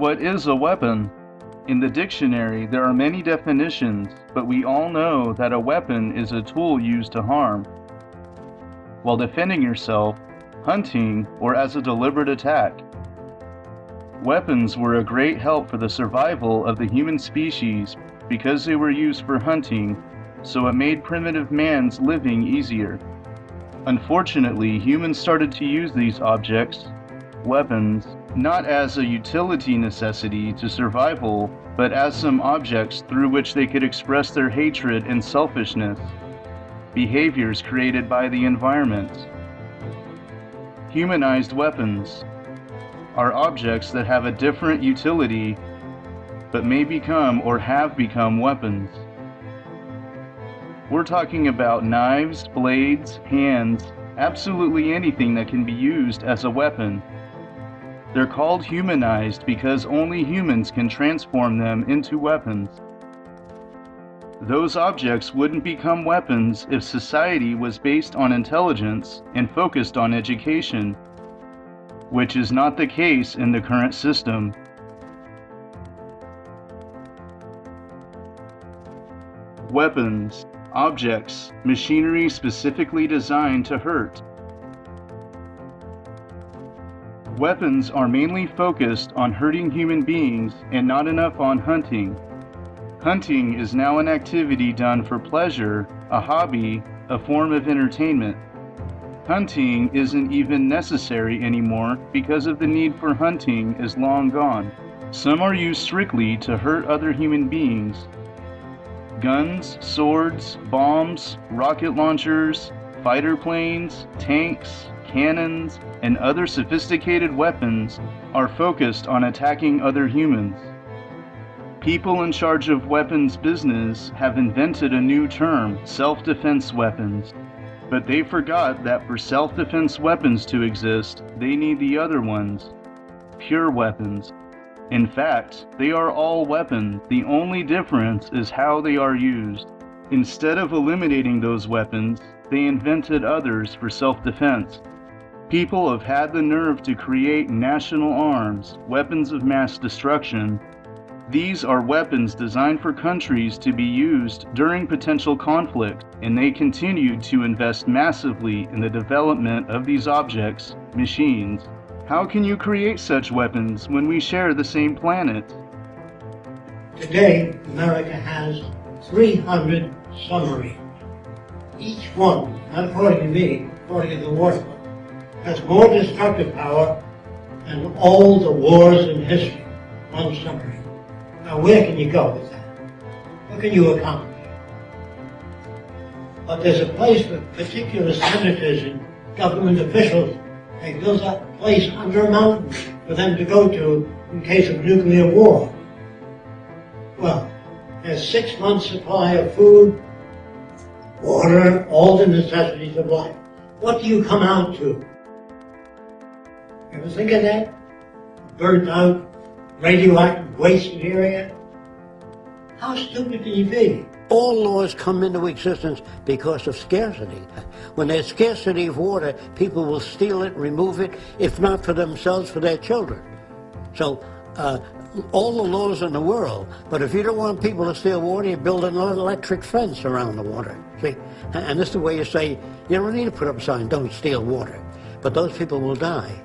What is a weapon? In the dictionary, there are many definitions, but we all know that a weapon is a tool used to harm. While defending yourself, hunting, or as a deliberate attack. Weapons were a great help for the survival of the human species because they were used for hunting, so it made primitive man's living easier. Unfortunately, humans started to use these objects, weapons, not as a utility necessity to survival, but as some objects through which they could express their hatred and selfishness, behaviors created by the environment. Humanized weapons are objects that have a different utility but may become or have become weapons. We're talking about knives, blades, hands, absolutely anything that can be used as a weapon. They're called humanized because only humans can transform them into weapons. Those objects wouldn't become weapons if society was based on intelligence and focused on education, which is not the case in the current system. Weapons, objects, machinery specifically designed to hurt. Weapons are mainly focused on hurting human beings and not enough on hunting. Hunting is now an activity done for pleasure, a hobby, a form of entertainment. Hunting isn't even necessary anymore because of the need for hunting is long gone. Some are used strictly to hurt other human beings. Guns, swords, bombs, rocket launchers, fighter planes, tanks, cannons, and other sophisticated weapons are focused on attacking other humans. People in charge of weapons business have invented a new term, self-defense weapons. But they forgot that for self-defense weapons to exist, they need the other ones, pure weapons. In fact, they are all weapons, the only difference is how they are used. Instead of eliminating those weapons, they invented others for self-defense. People have had the nerve to create national arms, weapons of mass destruction. These are weapons designed for countries to be used during potential conflict, and they continue to invest massively in the development of these objects, machines. How can you create such weapons when we share the same planet? Today, America has 300 submarines. Each one, according to me, according to the War has more destructive power than all the wars in history on submarine. Now where can you go with that? What can you accomplish? But there's a place for particular senators and government officials. They build a place under a mountain for them to go to in case of nuclear war. Well, there's six months supply of food, water, all the necessities of life. What do you come out to? Ever think of that? Burnt out, radioactive waste area? How stupid can you be? All laws come into existence because of scarcity. When there's scarcity of water, people will steal it, remove it, if not for themselves, for their children. So, uh, all the laws in the world, but if you don't want people to steal water, you build an electric fence around the water. See? And this is the way you say, you don't need to put up a sign, don't steal water. But those people will die.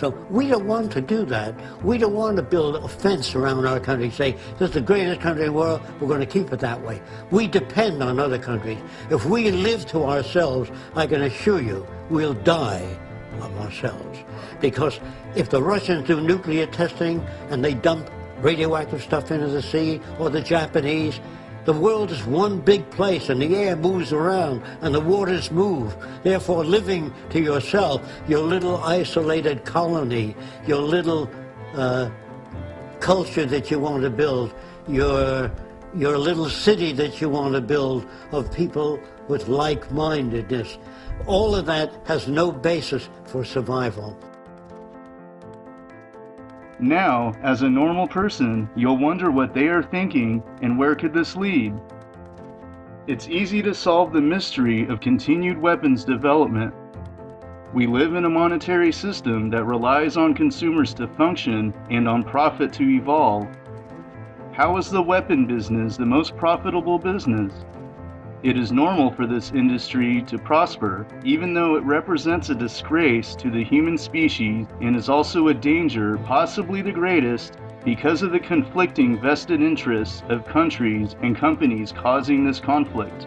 So we don't want to do that. We don't want to build a fence around our country, say, this is the greatest country in the world, we're going to keep it that way. We depend on other countries. If we live to ourselves, I can assure you, we'll die of ourselves. Because if the Russians do nuclear testing and they dump radioactive stuff into the sea, or the Japanese, the world is one big place and the air moves around and the waters move. Therefore, living to yourself, your little isolated colony, your little uh, culture that you want to build, your, your little city that you want to build of people with like-mindedness, all of that has no basis for survival. Now, as a normal person, you'll wonder what they are thinking and where could this lead. It's easy to solve the mystery of continued weapons development. We live in a monetary system that relies on consumers to function and on profit to evolve. How is the weapon business the most profitable business? It is normal for this industry to prosper, even though it represents a disgrace to the human species and is also a danger, possibly the greatest, because of the conflicting vested interests of countries and companies causing this conflict.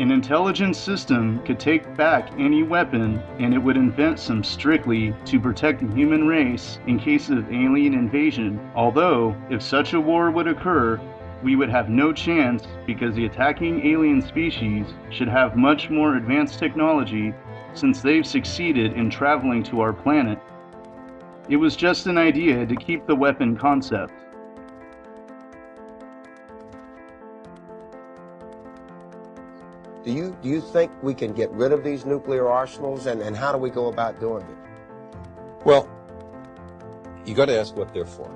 An intelligent system could take back any weapon and it would invent some strictly to protect the human race in case of alien invasion. Although, if such a war would occur, we would have no chance because the attacking alien species should have much more advanced technology since they've succeeded in traveling to our planet. It was just an idea to keep the weapon concept. Do you, do you think we can get rid of these nuclear arsenals and, and how do we go about doing it? Well, you got to ask what they're for.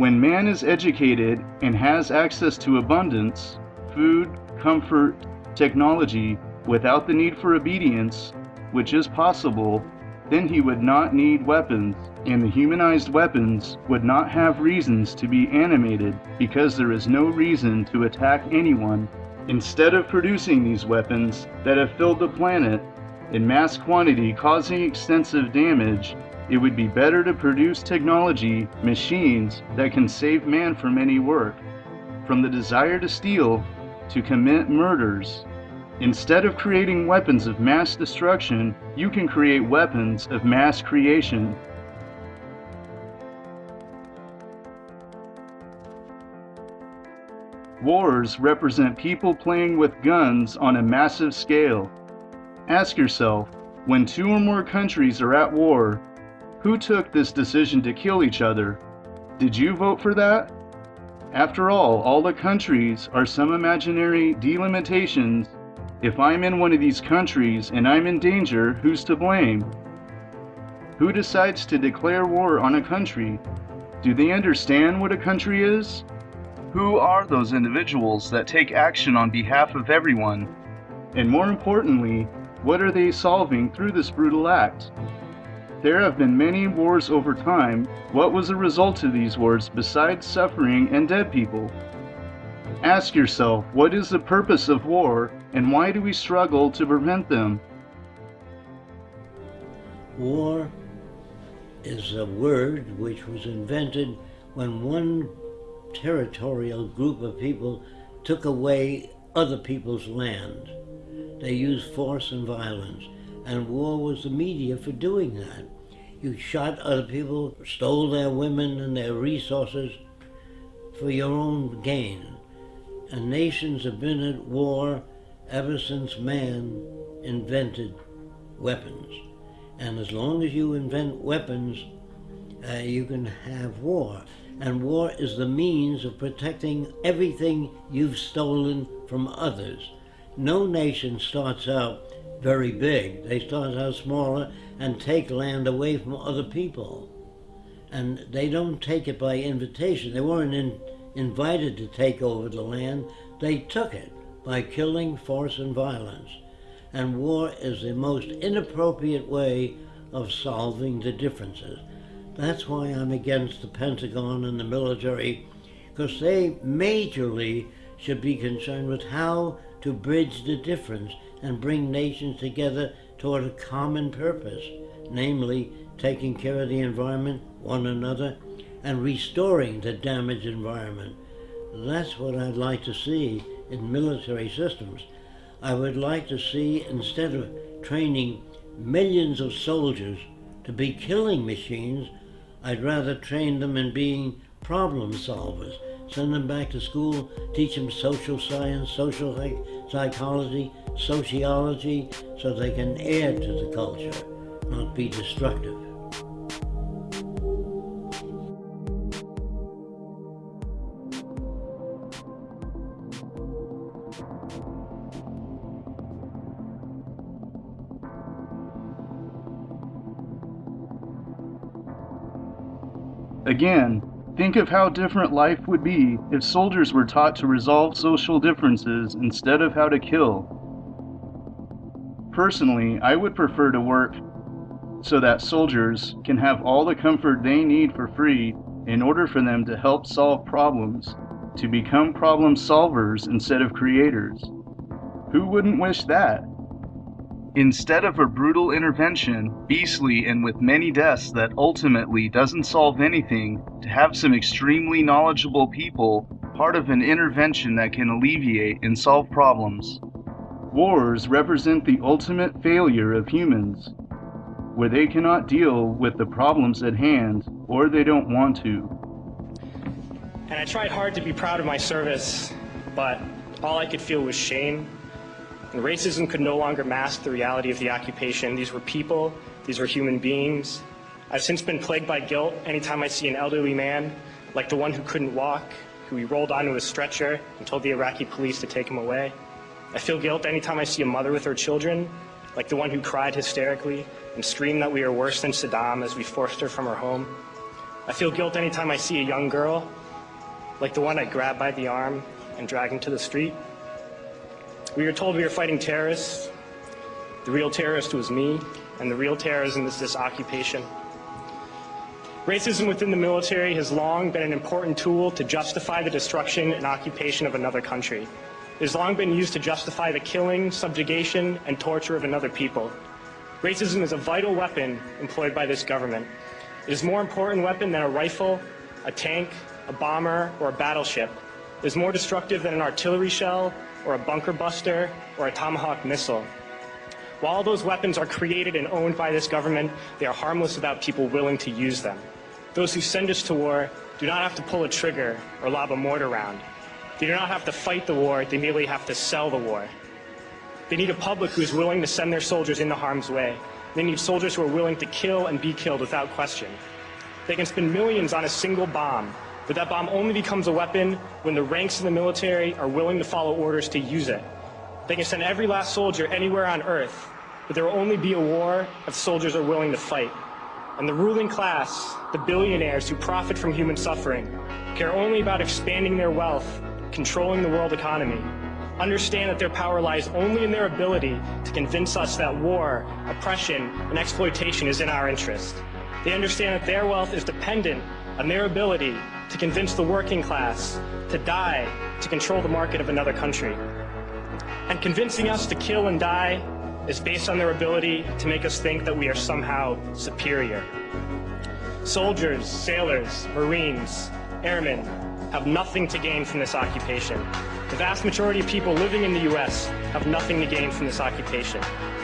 When man is educated and has access to abundance, food, comfort, technology, without the need for obedience, which is possible, then he would not need weapons, and the humanized weapons would not have reasons to be animated because there is no reason to attack anyone. Instead of producing these weapons that have filled the planet in mass quantity causing extensive damage, it would be better to produce technology, machines that can save man from any work, from the desire to steal to commit murders. Instead of creating weapons of mass destruction, you can create weapons of mass creation. Wars represent people playing with guns on a massive scale. Ask yourself, when two or more countries are at war, who took this decision to kill each other? Did you vote for that? After all, all the countries are some imaginary delimitations. If I'm in one of these countries and I'm in danger, who's to blame? Who decides to declare war on a country? Do they understand what a country is? Who are those individuals that take action on behalf of everyone? And more importantly, what are they solving through this brutal act? There have been many wars over time. What was the result of these wars besides suffering and dead people? Ask yourself, what is the purpose of war and why do we struggle to prevent them? War is a word which was invented when one territorial group of people took away other people's land. They used force and violence and war was the media for doing that. You shot other people, stole their women and their resources for your own gain. And nations have been at war ever since man invented weapons. And as long as you invent weapons, uh, you can have war. And war is the means of protecting everything you've stolen from others. No nation starts out very big. They start out smaller and take land away from other people. And they don't take it by invitation. They weren't in, invited to take over the land. They took it by killing, force, and violence. And war is the most inappropriate way of solving the differences. That's why I'm against the Pentagon and the military, because they majorly should be concerned with how to bridge the difference and bring nations together toward a common purpose, namely taking care of the environment, one another, and restoring the damaged environment. That's what I'd like to see in military systems. I would like to see, instead of training millions of soldiers to be killing machines, I'd rather train them in being problem solvers. Send them back to school, teach them social science, social psychology, sociology so they can add to the culture, not be destructive. Again, Think of how different life would be if soldiers were taught to resolve social differences instead of how to kill. Personally, I would prefer to work so that soldiers can have all the comfort they need for free in order for them to help solve problems, to become problem solvers instead of creators. Who wouldn't wish that? Instead of a brutal intervention, beastly and with many deaths that ultimately doesn't solve anything, to have some extremely knowledgeable people part of an intervention that can alleviate and solve problems. Wars represent the ultimate failure of humans, where they cannot deal with the problems at hand or they don't want to. And I tried hard to be proud of my service, but all I could feel was shame and racism could no longer mask the reality of the occupation. These were people, these were human beings. I've since been plagued by guilt anytime I see an elderly man, like the one who couldn't walk, who we rolled onto a stretcher and told the Iraqi police to take him away. I feel guilt anytime I see a mother with her children, like the one who cried hysterically and screamed that we are worse than Saddam as we forced her from her home. I feel guilt anytime I see a young girl, like the one I grabbed by the arm and dragged into the street. We were told we were fighting terrorists. The real terrorist was me, and the real terrorism is this occupation. Racism within the military has long been an important tool to justify the destruction and occupation of another country. It has long been used to justify the killing, subjugation, and torture of another people. Racism is a vital weapon employed by this government. It is more important weapon than a rifle, a tank, a bomber, or a battleship. It is more destructive than an artillery shell, or a bunker buster, or a Tomahawk missile. While those weapons are created and owned by this government, they are harmless without people willing to use them. Those who send us to war do not have to pull a trigger or lob a mortar round. They do not have to fight the war, they merely have to sell the war. They need a public who is willing to send their soldiers into harm's way. They need soldiers who are willing to kill and be killed without question. They can spend millions on a single bomb, but that bomb only becomes a weapon when the ranks of the military are willing to follow orders to use it. They can send every last soldier anywhere on earth, but there will only be a war if soldiers are willing to fight. And the ruling class, the billionaires who profit from human suffering, care only about expanding their wealth, controlling the world economy. Understand that their power lies only in their ability to convince us that war, oppression, and exploitation is in our interest. They understand that their wealth is dependent on their ability to convince the working class to die to control the market of another country. And convincing us to kill and die is based on their ability to make us think that we are somehow superior. Soldiers, sailors, Marines, airmen have nothing to gain from this occupation. The vast majority of people living in the U.S. have nothing to gain from this occupation.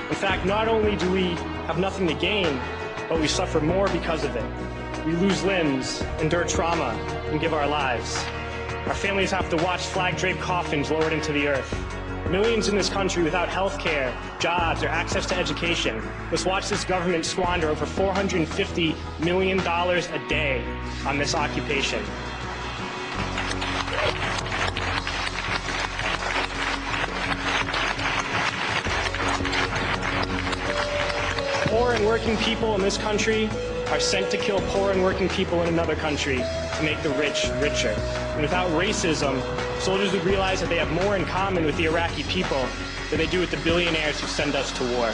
In fact, not only do we have nothing to gain, but we suffer more because of it. We lose limbs, endure trauma, and give our lives. Our families have to watch flag-draped coffins lowered into the earth. Millions in this country without health care, jobs, or access to education must watch this government squander over $450 million a day on this occupation. Poor and working people in this country are sent to kill poor and working people in another country to make the rich richer. And without racism, soldiers would realize that they have more in common with the Iraqi people than they do with the billionaires who send us to war.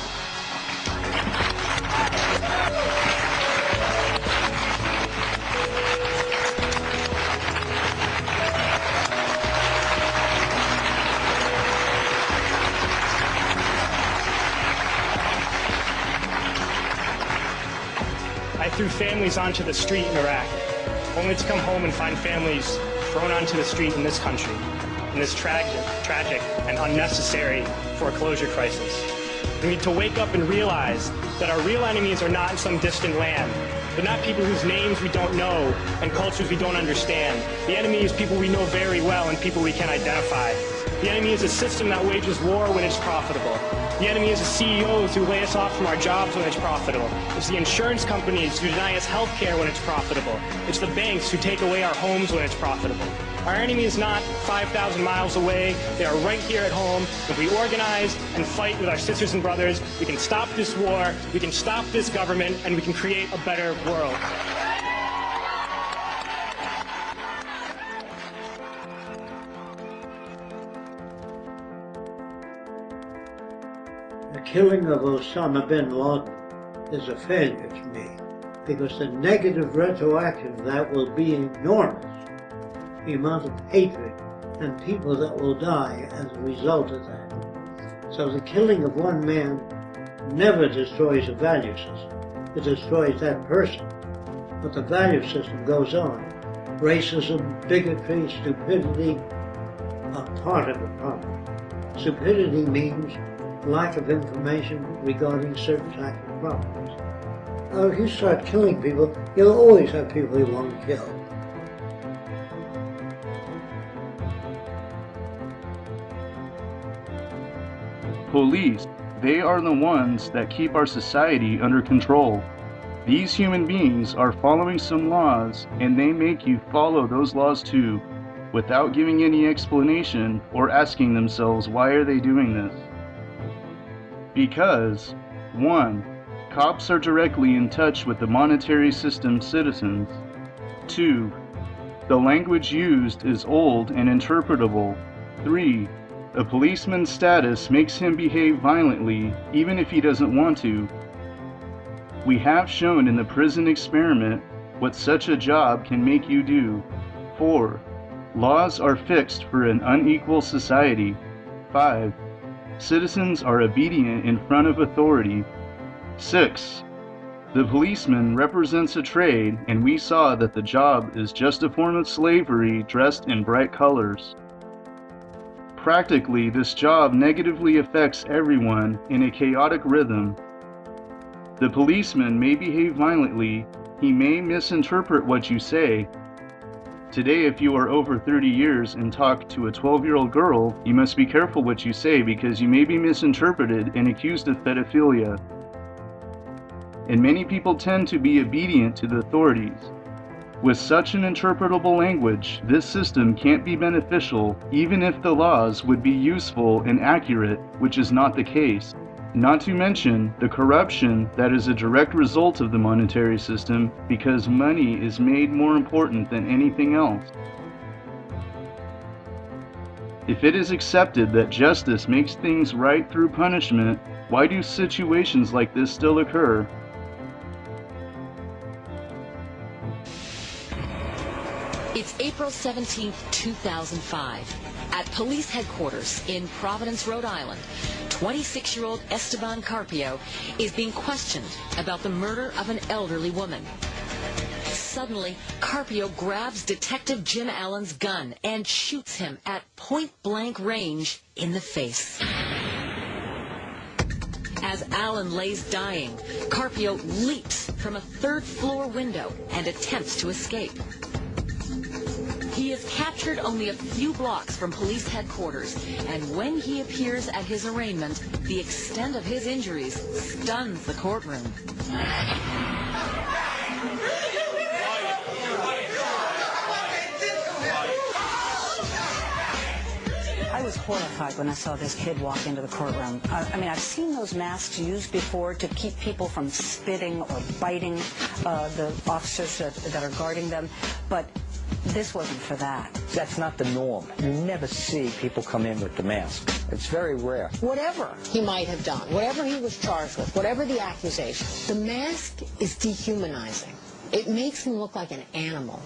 Families onto the street in Iraq, only to come home and find families thrown onto the street in this country, in this tragic, tragic and unnecessary foreclosure crisis. We need to wake up and realize that our real enemies are not in some distant land. They're not people whose names we don't know and cultures we don't understand. The enemy is people we know very well and people we can identify. The enemy is a system that wages war when it's profitable. The enemy is the CEOs who lay us off from our jobs when it's profitable. It's the insurance companies who deny us health care when it's profitable. It's the banks who take away our homes when it's profitable. Our enemy is not 5,000 miles away. They are right here at home. If we organize and fight with our sisters and brothers, we can stop this war, we can stop this government, and we can create a better world. The killing of Osama bin Laden is a failure to me because the negative retroaction of that will be enormous. The amount of hatred and people that will die as a result of that. So the killing of one man never destroys a value system. It destroys that person. But the value system goes on. Racism, bigotry, stupidity are part of the problem. Stupidity means lack of information regarding certain type of problems. Uh, if you start killing people, you'll always have people you want to kill. Police, they are the ones that keep our society under control. These human beings are following some laws and they make you follow those laws too, without giving any explanation or asking themselves why are they doing this. Because 1. Cops are directly in touch with the monetary system citizens. 2. The language used is old and interpretable. 3. A policeman's status makes him behave violently even if he doesn't want to. We have shown in the prison experiment what such a job can make you do. 4. Laws are fixed for an unequal society. 5. Citizens are obedient in front of authority. 6. The policeman represents a trade, and we saw that the job is just a form of slavery dressed in bright colors. Practically, this job negatively affects everyone in a chaotic rhythm. The policeman may behave violently, he may misinterpret what you say. Today, if you are over 30 years and talk to a 12 year old girl, you must be careful what you say because you may be misinterpreted and accused of pedophilia. And many people tend to be obedient to the authorities. With such an interpretable language, this system can't be beneficial even if the laws would be useful and accurate, which is not the case. Not to mention the corruption that is a direct result of the monetary system because money is made more important than anything else. If it is accepted that justice makes things right through punishment, why do situations like this still occur? April 17, 2005. At police headquarters in Providence, Rhode Island, 26-year-old Esteban Carpio is being questioned about the murder of an elderly woman. Suddenly, Carpio grabs Detective Jim Allen's gun and shoots him at point-blank range in the face. As Allen lays dying, Carpio leaps from a third-floor window and attempts to escape. He is captured only a few blocks from police headquarters, and when he appears at his arraignment, the extent of his injuries stuns the courtroom. I was horrified when I saw this kid walk into the courtroom. I, I mean, I've seen those masks used before to keep people from spitting or biting uh, the officers that, that are guarding them, but this wasn't for that. That's not the norm. You never see people come in with the mask. It's very rare. Whatever he might have done, whatever he was charged with, whatever the accusation, the mask is dehumanizing. It makes him look like an animal.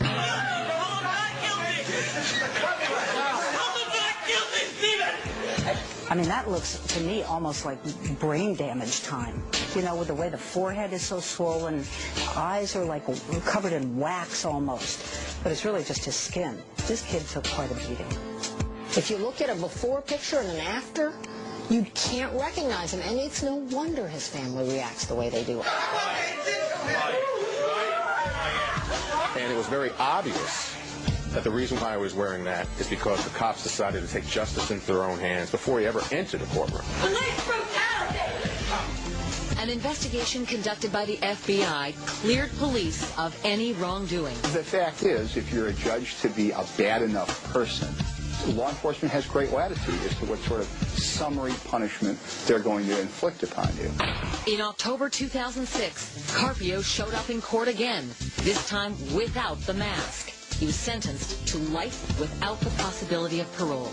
I mean, that looks to me almost like brain damage time. You know, with the way the forehead is so swollen, eyes are like covered in wax almost. But it's really just his skin. This kid took quite a beating. If you look at a before picture and an after, you can't recognize him. And it's no wonder his family reacts the way they do. And it was very obvious that the reason why I was wearing that is because the cops decided to take justice into their own hands before he ever entered the courtroom. Police brutality! An investigation conducted by the FBI cleared police of any wrongdoing. The fact is, if you're a judge to be a bad enough person, law enforcement has great latitude as to what sort of summary punishment they're going to inflict upon you. In October 2006, Carpio showed up in court again, this time without the mask. He was sentenced to life without the possibility of parole.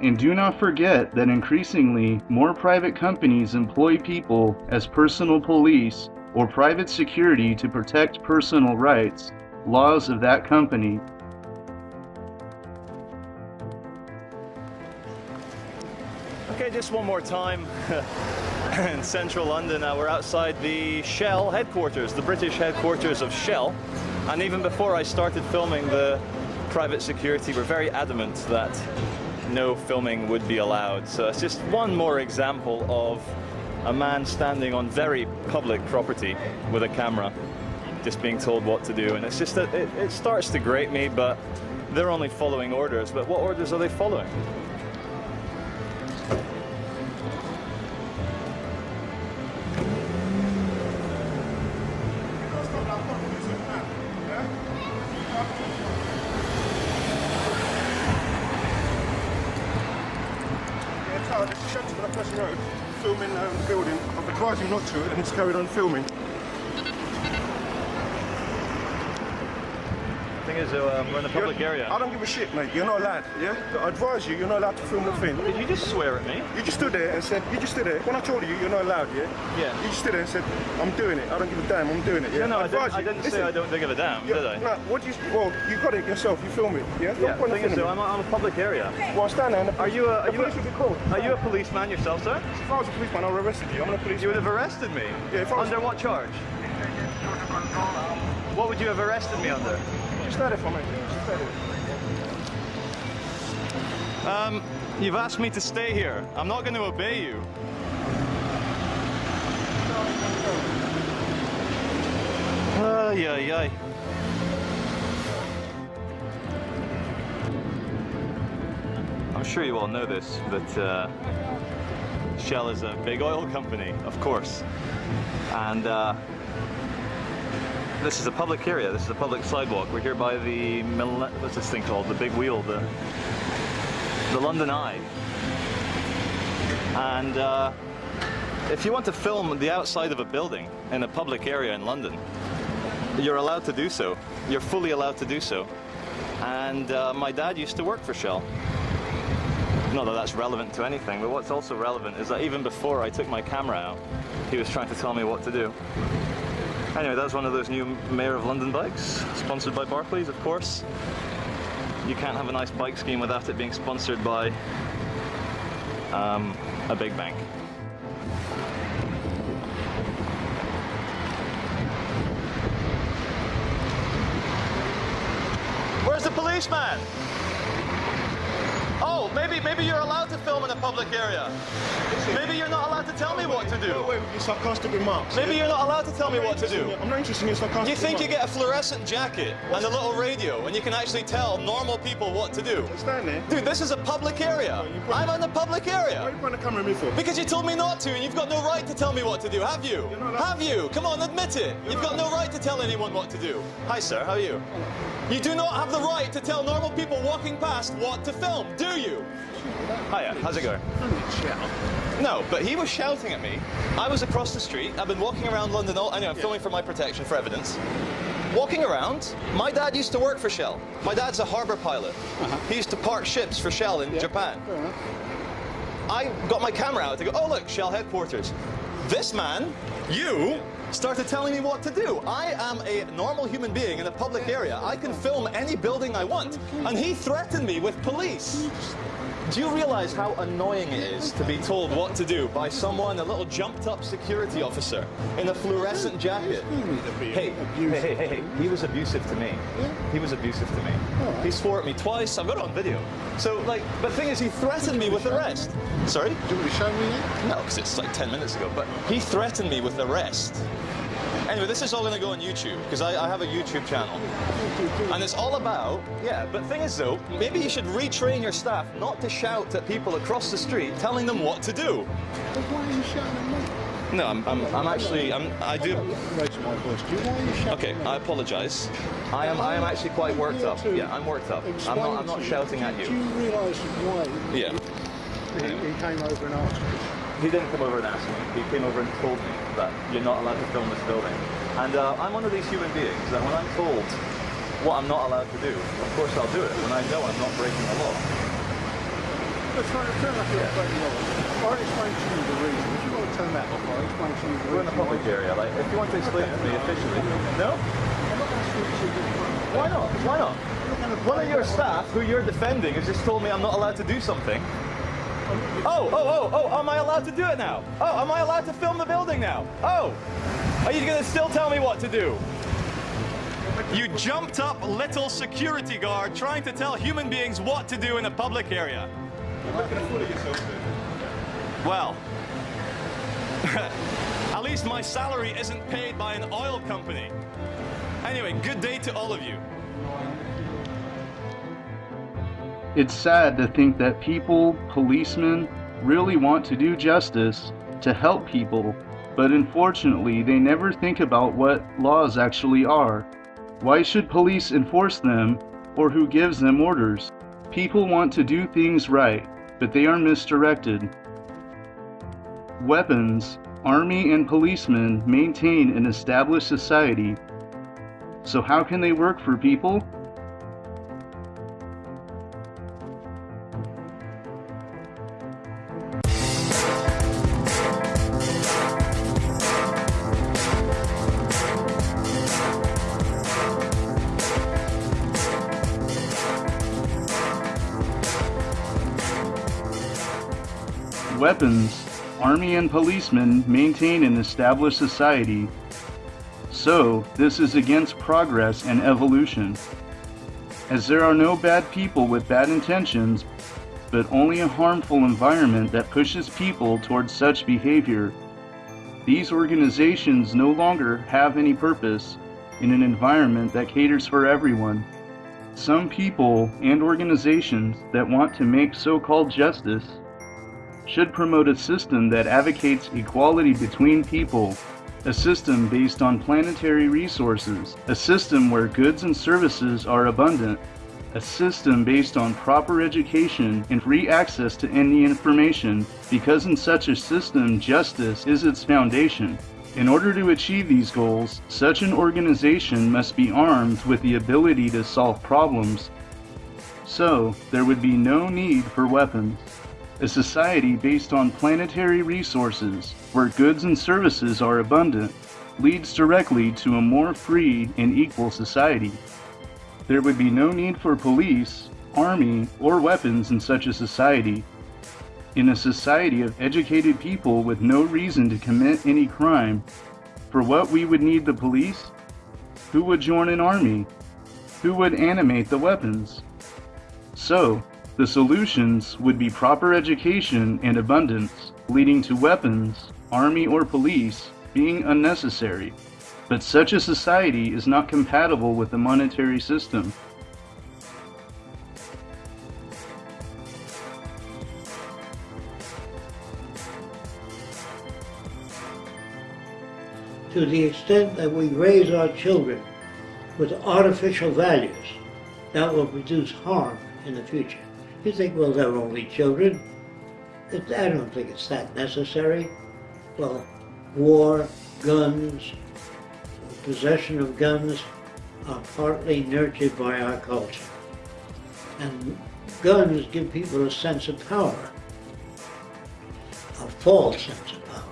And do not forget that increasingly more private companies employ people as personal police or private security to protect personal rights, laws of that company. Okay, just one more time. in central London, uh, we're outside the Shell headquarters, the British headquarters of Shell. And even before I started filming, the private security were very adamant that no filming would be allowed. So it's just one more example of a man standing on very public property with a camera, just being told what to do. And it's just that it, it starts to grate me, but they're only following orders. But what orders are they following? To, and it's carried on filming. Thing is, uh, we're in a public You're- area. I don't give a shit, mate. You're not allowed, yeah? I advise you, you're not allowed to film the thing. Did you just swear at me? You just stood there and said, you just stood there. When I told you you're not allowed, yeah? Yeah. You just stood there and said, I'm doing it. I don't give a damn, I'm doing it, yeah? No, no, I didn't, advise I didn't say I don't give a damn, yeah, did I? No, what do you, well, you got it yourself, you film it, yeah? Yeah, point thing is, though, I'm a, I'm a public area. Well, stand there and the Are you a, are you police be called. are you a policeman yourself, sir? If I was a policeman, I would have arrested you. I'm not a policeman. You would have arrested me? Yeah, if I was- Under what charge? What would you have arrested me under? There for me. Um, you've asked me to stay here. I'm not going to obey you. Ay, ay, ay. I'm sure you all know this, but uh, Shell is a big oil company, of course. And uh, this is a public area, this is a public sidewalk. We're here by the, what's this thing called? The big wheel, the, the London Eye. And uh, if you want to film the outside of a building in a public area in London, you're allowed to do so. You're fully allowed to do so. And uh, my dad used to work for Shell. Not that that's relevant to anything, but what's also relevant is that even before I took my camera out, he was trying to tell me what to do. Anyway, that's one of those new Mayor of London bikes, sponsored by Barclays, of course. You can't have a nice bike scheme without it being sponsored by um, a big bank. Where's the policeman? Maybe maybe you're allowed to film in a public area. Maybe you're not allowed to tell me what to do. Go away with your sarcastic remarks. Maybe you're not allowed to tell me what to do. I'm not interested in your sarcastic You think you get a fluorescent jacket and a little radio and you can actually tell normal people what to do? Stand there. Dude, this is a public area. I'm in a public area. Why are you pointing the camera at me for? Because you told me not to and you've got no right to tell me what to do, have you? You're not allowed- Have you? Come on, admit it. You've got no right to tell anyone what to do. Hi, sir, how are you? You do not have the right to tell normal people walking past what to film, do you? Hiya, how's it going? No, but he was shouting at me. I was across the street. I've been walking around London all. Anyway, I'm filming for my protection for evidence. Walking around, my dad used to work for Shell. My dad's a harbour pilot. Uh-huh. He used to park ships for Shell in Japan. I got my camera out to go, oh look, Shell headquarters. This man, you, started telling me what to do. I am a normal human being in a public area. I can film any building I want. And he threatened me with police. Do you realize how annoying it is to be told what to do by someone, a little jumped up security officer in a fluorescent jacket? Hey, hey, hey, hey, he was abusive to me. He was abusive to me. He swore at me twice. I've got it on video. So, like, the thing is, he threatened me with arrest. Sorry? Do you want to show me? No, because it's like 10 minutes ago. But he threatened me with arrest. Anyway, this is all going to go on YouTube because I, I have a YouTube channel. And it's all about, yeah, but thing is though, maybe you should retrain your staff not to shout at people across the street telling them what to do. But why are you shouting at me? No, I'm, I'm, I'm actually, I'm, I do. I'm not raising my voice to you. Why are you shouting Okay. I apologise. I am, I am actually quite worked up. Yeah, I'm worked up. I'm not, I'm not shouting at Do you. you realise why Yeah. he, came over and asked you? He didn't come over and ask me. He came over and told me that you're not allowed to film this building. And uh, I'm one of these human beings that when I'm told what I'm not allowed to do, of course I'll do it when I know I'm not breaking the law. Let's try to turn up here. Yeah. I'll explain to you the reason. If you want to turn that off, I'll explain to you the reason. We're in a public area. Like, if you want to explain it to me officially. No? Why not? Why not? One of your staff, who you're defending, has just told me I'm not allowed to do something. Oh, oh, oh, oh, am I allowed to do it now? Oh, am I allowed to film the building now? Oh, are you to still tell me what to do? You jumped up little security guard trying to tell human beings what to do in a public area. Well, at least my salary isn't paid by an oil company. Anyway, good day to all of you. It's sad to think that people, policemen, really want to do justice to help people, but unfortunately they never think about what laws actually are. Why should police enforce them or who gives them orders? People want to do things right, but they are misdirected. Weapons, army and policemen maintain an established society. So how can they work for people? And policemen maintain an established society. So, this is against progress and evolution. As there are no bad people with bad intentions, but only a harmful environment that pushes people towards such behavior, these organizations no longer have any purpose in an environment that caters for everyone. Some people and organizations that want to make so-called justice should promote a system that advocates equality between people, a system based on planetary resources, a system where goods and services are abundant, a system based on proper education and free access to any information, because in such a system justice is its foundation. In order to achieve these goals, such an organization must be armed with the ability to solve problems. So, there would be no need for weapons. A society based on planetary resources, where goods and services are abundant, leads directly to a more free and equal society. There would be no need for police, army, or weapons in such a society. In a society of educated people with no reason to commit any crime, for what we would need the police? Who would join an army? Who would animate the weapons? So, the solutions would be proper education and abundance, leading to weapons, army or police, being unnecessary. But such a society is not compatible with the monetary system. To the extent that we raise our children with artificial values, that will produce harm in the future. You think, well, they're only children. It, I don't think it's that necessary. Well, war, guns, possession of guns are partly nurtured by our culture. And guns give people a sense of power, a false sense of power.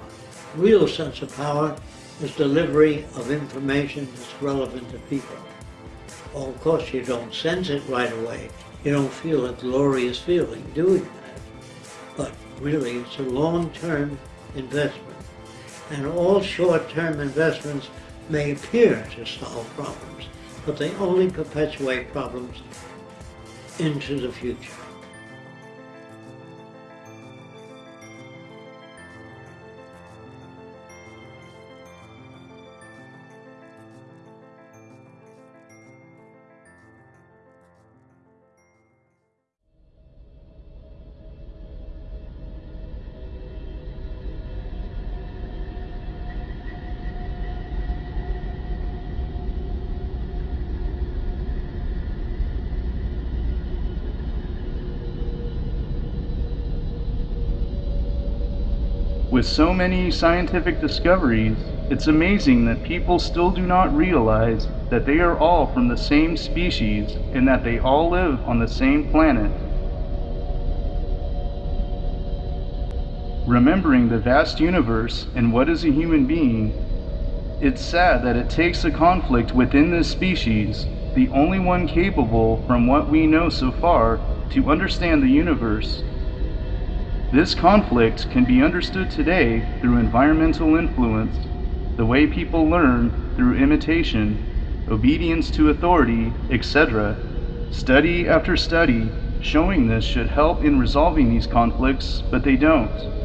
Real sense of power is delivery of information that's relevant to people. Well, of course, you don't sense it right away you don't feel a glorious feeling doing that. But really, it's a long-term investment. And all short-term investments may appear to solve problems, but they only perpetuate problems into the future. So many scientific discoveries, it's amazing that people still do not realize that they are all from the same species and that they all live on the same planet. remembering the vast universe and what is a human being, it's sad that it takes a conflict within this species, the only one capable from what we know so far, to understand the universe. This conflict can be understood today through environmental influence, the way people learn through imitation, obedience to authority, etc. Study after study showing this should help in resolving these conflicts, but they don't.